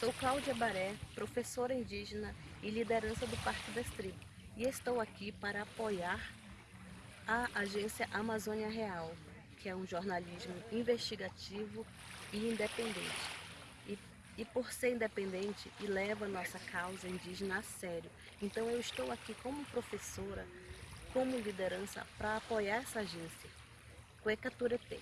Sou Cláudia Baré, professora indígena e liderança do Parque das Tribos, e estou aqui para apoiar a agência Amazônia Real, que é um jornalismo investigativo e independente. E, e por ser independente e leva a nossa causa indígena a sério. Então eu estou aqui como professora, como liderança, para apoiar essa agência. Cuecaturepê.